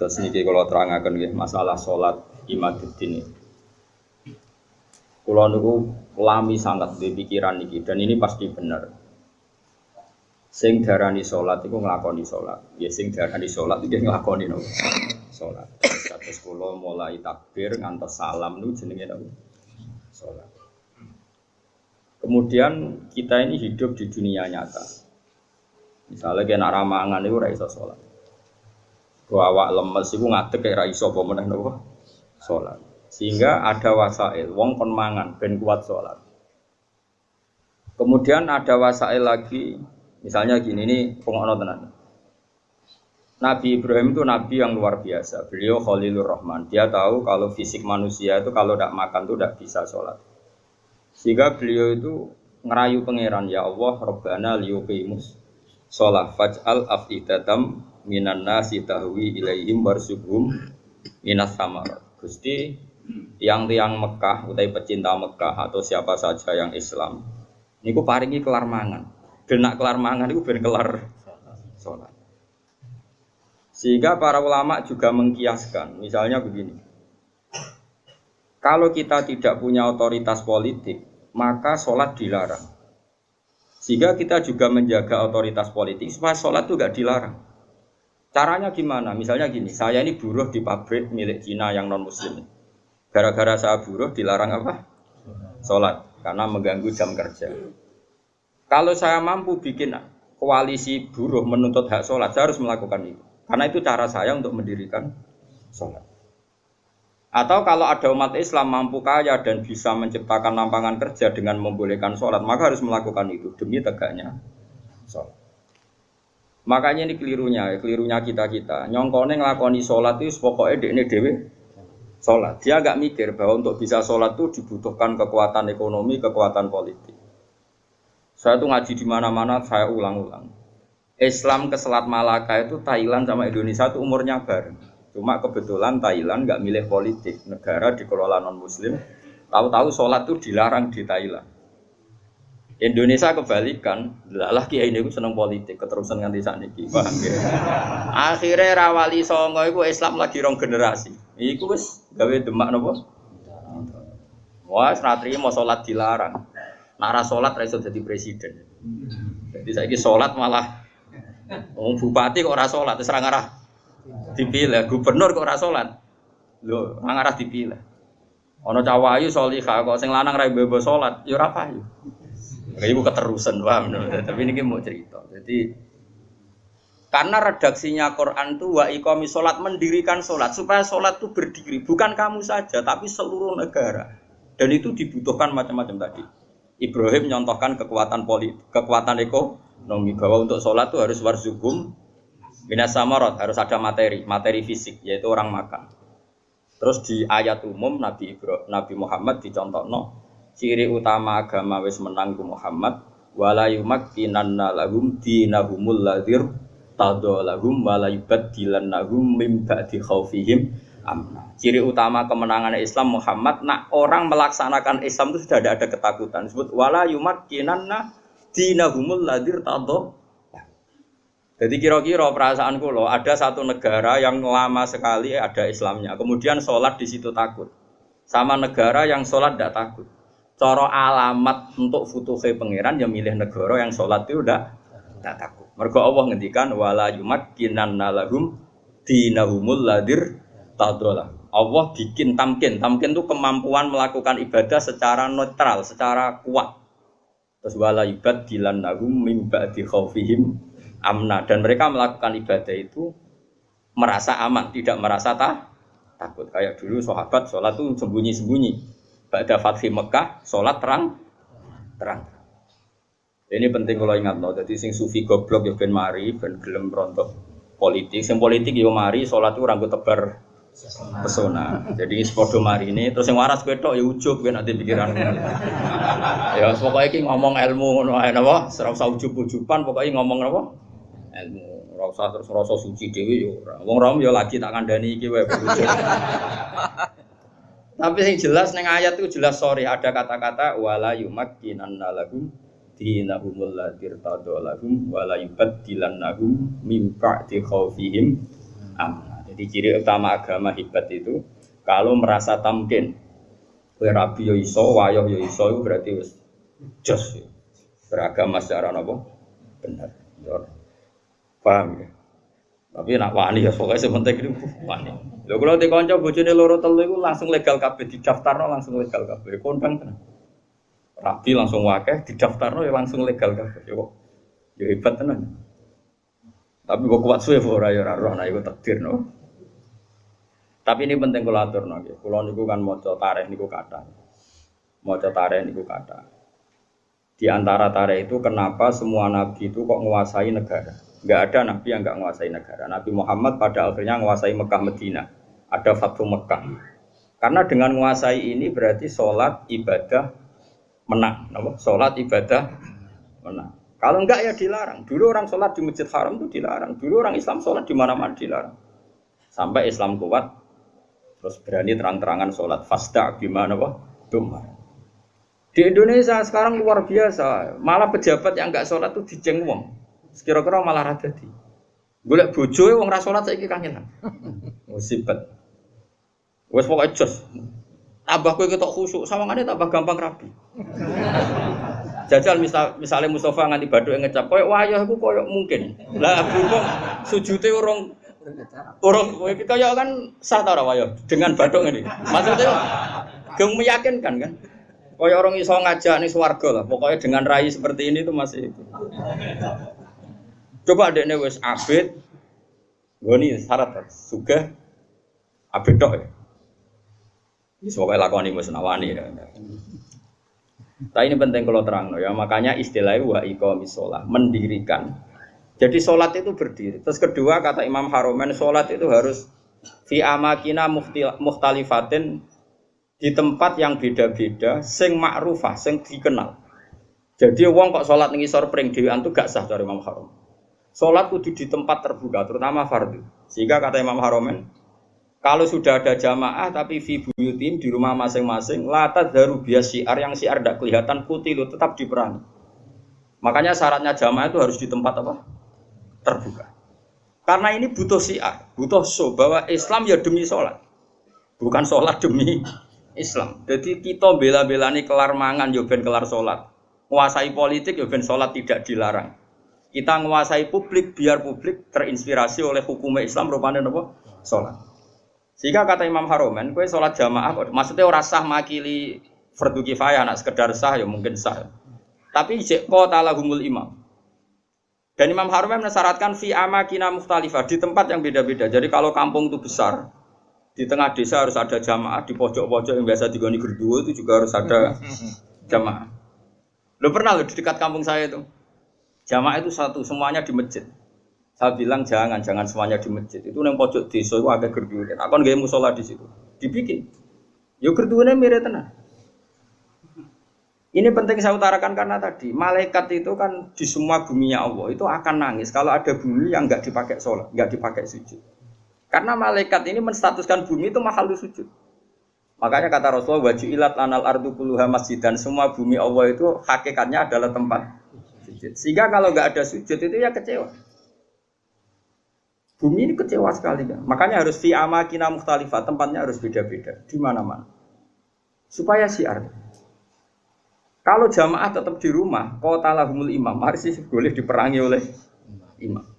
Terus niki kalau terangkan nggih masalah sholat imaduddin ini. Kulo niku lami sangat di pikiran niki dan ini pasti benar. Sing darani sholat itu ngelakoni sholat. Ya sing darani sholat itu ngelakoni no. sholat. Terus kulo mulai takbir ngantos salam nu jenenge no. sholat. Kemudian kita ini hidup di dunia nyata. Misalnya nak ramangan itu raiso sholat. Awak lemes iku ngadeg kayak ra iso apa meneh napa? Salat. Sehingga ada wasail, wong kon mangan ben kuat salat. Kemudian ada wasail lagi, misalnya gini ini pengono tenan. Nabi Ibrahim itu nabi yang luar biasa. Beliau Khalilur Rahman. Dia tahu kalau fisik manusia itu kalau tidak makan itu tidak bisa sholat. Sehingga beliau itu ngerayu pangeran ya Allah Rabbana liyuqimus sholat faj'al afidatam minan nasi tahwi ilaihim warsuhum minas samarat. Gusti yang tiang Mekah utai pecinta Mekah atau siapa saja yang Islam niku paringi kelar mangan. Dan nak kelar mangan niku ben kelar sholat. Sehingga para ulama juga mengkiaskan, misalnya begini. Kalau kita tidak punya otoritas politik, maka sholat dilarang. Sehingga kita juga menjaga otoritas politik supaya sholat itu gak dilarang. Caranya gimana? Misalnya gini, saya ini buruh di pabrik milik Cina yang non muslim. Gara-gara saya buruh dilarang apa? Sholat, karena mengganggu jam kerja. Kalau saya mampu bikin koalisi buruh menuntut hak sholat, saya harus melakukan itu. Karena itu cara saya untuk mendirikan sholat. Atau kalau ada umat Islam mampu kaya dan bisa menciptakan lapangan kerja dengan membolehkan sholat, maka harus melakukan itu demi tegaknya sholat. Makanya ini kelirunya, kelirunya kita kita. Nyongkone ngelakoni sholat itu pokoknya ini dewi sholat. Dia nggak mikir bahwa untuk bisa sholat itu dibutuhkan kekuatan ekonomi, kekuatan politik. Saya tuh ngaji di mana-mana, saya ulang-ulang. Islam ke Selat Malaka itu Thailand sama Indonesia itu umurnya bareng. Cuma kebetulan Thailand nggak milih politik, negara dikelola non Muslim. Tahu-tahu sholat itu dilarang di Thailand. Indonesia kebalikan, lah kiai ini seneng politik, keterusan nganti saat ini, paham ya? Akhirnya rawali songo itu Islam lagi rong generasi. Iku wis gawe demak nopo? Wah, senatri mau sholat dilarang. Nara sholat raiso jadi presiden. Jadi saya sholat malah Oh, bupati kok ora sholat, terus arah dipilih. Gubernur kok ora sholat, lo arah dipilih. Ono cawayu solihah kok sing lanang rai bebo sholat, ya payu. Ibu keterusan paham, tapi ini mau cerita. Jadi karena redaksinya Quran itu wa ikomi sholat mendirikan sholat. Supaya sholat itu berdiri. Bukan kamu saja tapi seluruh negara. Dan itu dibutuhkan macam-macam tadi. Ibrahim menyontohkan kekuatan politik, kekuatan ekonomi. Bahwa untuk sholat itu harus warzugum minas samarot harus ada materi, materi fisik yaitu orang makan. Terus di ayat umum Nabi Ibrahim, Nabi Muhammad dicontoh no ciri utama agama wis menang ku Muhammad wala yumakkinanna lahum dinahumul ladzir tadha lahum wala yubaddilannahum mim ba'di khaufihim amna. Ciri utama kemenangan Islam Muhammad nak orang melaksanakan Islam itu sudah ada, ada ketakutan. Disebut wala yumakkinanna dinahumul ladzir tadha jadi kira-kira perasaan loh ada satu negara yang lama sekali ada Islamnya, kemudian sholat di situ takut, sama negara yang sholat tidak takut. Coro alamat untuk futuhe pangeran yang milih negara yang sholat itu udah tidak takut. Mergo Allah ngendikan wala kinan nalahum dinahumul ladir tadolah. Allah bikin tamkin. Tamkin itu kemampuan melakukan ibadah secara netral, secara kuat. Terus wala ibad dilannahum mimba di amna. Dan mereka melakukan ibadah itu merasa aman, tidak merasa tak, takut. Kayak dulu sahabat sholat itu sembunyi-sembunyi pada Fatih Mekah, sholat terang, terang. Ini penting kalau ingat no. Jadi sing sufi goblok ya ben mari, ben gelem rontok politik. Sing politik ya mari, sholat itu rangkut tebar pesona. Jadi sepodo mari ini, terus yang waras ketok ya ujub kan nanti pikiran. ya pokoknya ini ngomong ilmu ngono ae napa, ora usah ujub-ujuban, pokoknya ngomong apa? Ilmu. Ora terus rasa suci yo ya. Wong rom yo lagi tak kandhani iki wae Tapi yang jelas neng ayat itu jelas sorry ada kata-kata wala yumakkinan lahum dinahumul ladir tadolahum wala yubaddilannahum mim ba'di khaufihim amna. Jadi ciri utama agama hebat itu kalau merasa tamkin. Kue rabi yo iso, itu berarti wis jos. Beragama secara apa? Benar. Paham ya? Tapi nak wani ya pokoknya sementing itu wani. Lho kalau di konco bojone loro telu itu langsung legal kabeh didaftarno langsung legal kabeh. Kondang tenan. Rabi langsung wakeh didaftarno ya langsung legal kabeh. Ya kok ya hebat tenan. Tapi kok kuat suwe ora ya ora roh nah iku takdir no. Tapi ini penting kula aturno nggih. Kula niku kan maca tarikh niku kata. Maca tarikh niku kata. Di antara tarikh itu kenapa semua nabi itu kok menguasai negara? Enggak ada nabi yang enggak menguasai negara. Nabi Muhammad pada akhirnya menguasai Mekah Medina. Ada Fathu Mekah. Karena dengan menguasai ini berarti sholat ibadah menang. Nama? Sholat ibadah menang. Kalau enggak ya dilarang. Dulu orang sholat di Masjid Haram itu dilarang. Dulu orang Islam sholat di mana-mana dilarang. Sampai Islam kuat, terus berani terang-terangan sholat. Fasda gimana kok? Dumar. Di Indonesia sekarang luar biasa. Malah pejabat yang enggak sholat tuh dijeng wong. Sekira-kira malah rada di. Golek bojo wong ra sholat saiki kangenan. Musibet. Wes pokoknya jos. Tambah kowe ketok khusuk, sawangane tambah gampang rapi. Jajal misal misalnya Mustafa nganti baduk yang ngecap, koyok wayah aku koyok mungkin. Lah berhubung sujute orang orang kaya kan sah tau wayah dengan baduk ini. Maksudnya geng meyakinkan kan. Koyok orang iso ngajak nih swarga lah. Pokoknya dengan rai seperti ini tuh masih itu. Coba adeknya wes abid, gue nih syarat suga abid dok ya. Ini semoga lakoni musnawani ya. Tapi ini penting kalau terang ya. Makanya istilahnya wa iqamis sholat, mendirikan. Jadi sholat itu berdiri. Terus kedua kata Imam Haromen, sholat itu harus fi amakina muhtalifatin di tempat yang beda-beda, sing ma'rufah, sing dikenal. Jadi wong kok sholat ngisor pring dewan itu gak sah dari Imam Harom. Sholat kudu di tempat terbuka, terutama fardu. Sehingga kata Imam Haromen, kalau sudah ada jamaah tapi fi di rumah masing-masing, latat daru bias syiar yang syiar tidak kelihatan putih itu tetap diperangi. Makanya syaratnya jamaah itu harus di tempat apa? Terbuka. Karena ini butuh syiar, butuh so bahwa Islam ya demi sholat, bukan sholat demi Islam. Jadi kita bela-belani kelar mangan, ya ben kelar sholat. Menguasai politik, ya ben sholat tidak dilarang. Kita menguasai publik, biar publik terinspirasi oleh hukum Islam rupanya apa? Sholat. Sehingga kata Imam Haromen, kue sholat jamaah, maksudnya orang sah makili fardu kifayah, nak sekedar sah ya mungkin sah. Tapi kota lahumul imam. Dan Imam Haromen mensyaratkan fi amakina mukhtalifah di tempat yang beda-beda. Jadi kalau kampung itu besar, di tengah desa harus ada jamaah, di pojok-pojok yang biasa digoni gerduo itu juga harus ada jamaah. Lo pernah lo di dekat kampung saya itu, jamaah itu satu, semuanya di masjid. Saya bilang jangan, jangan semuanya di masjid. Itu yang pojok desa itu agak gerduwe. Aku kan gak musola di situ. Dibikin. Yo gerduwe mirip tenang. Ini penting saya utarakan karena tadi malaikat itu kan di semua buminya Allah itu akan nangis kalau ada bumi yang nggak dipakai sholat, nggak dipakai sujud. Karena malaikat ini menstatuskan bumi itu mahal sujud. Makanya kata Rasulullah wajib ilat anal ardu puluha masjid dan semua bumi Allah itu hakikatnya adalah tempat sujud. Sehingga kalau nggak ada sujud itu ya kecewa. Bumi ini kecewa sekali kan. Makanya harus fi amakina mukhtalifah, tempatnya harus beda-beda di mana-mana. Supaya siar. Kalau jamaah tetap di rumah, kota lahumul imam, harus boleh diperangi oleh imam.